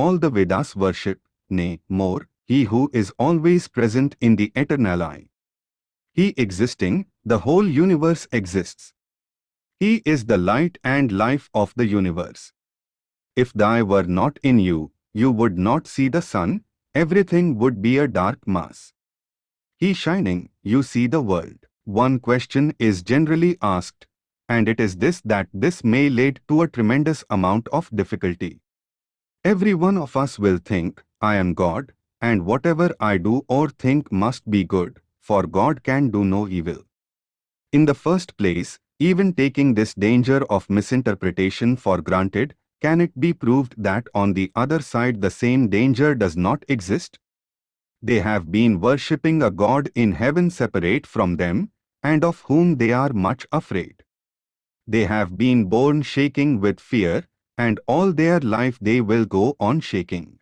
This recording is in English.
all the Vedas worship, nay, more, he who is always present in the eternal I. He existing, the whole universe exists. He is the light and life of the universe. If thy were not in you, you would not see the sun, everything would be a dark mass. He shining, you see the world. One question is generally asked, and it is this that this may lead to a tremendous amount of difficulty. Every one of us will think, I am God, and whatever I do or think must be good, for God can do no evil. In the first place, even taking this danger of misinterpretation for granted, can it be proved that on the other side the same danger does not exist? They have been worshipping a God in heaven separate from them, and of whom they are much afraid. They have been born shaking with fear, and all their life they will go on shaking.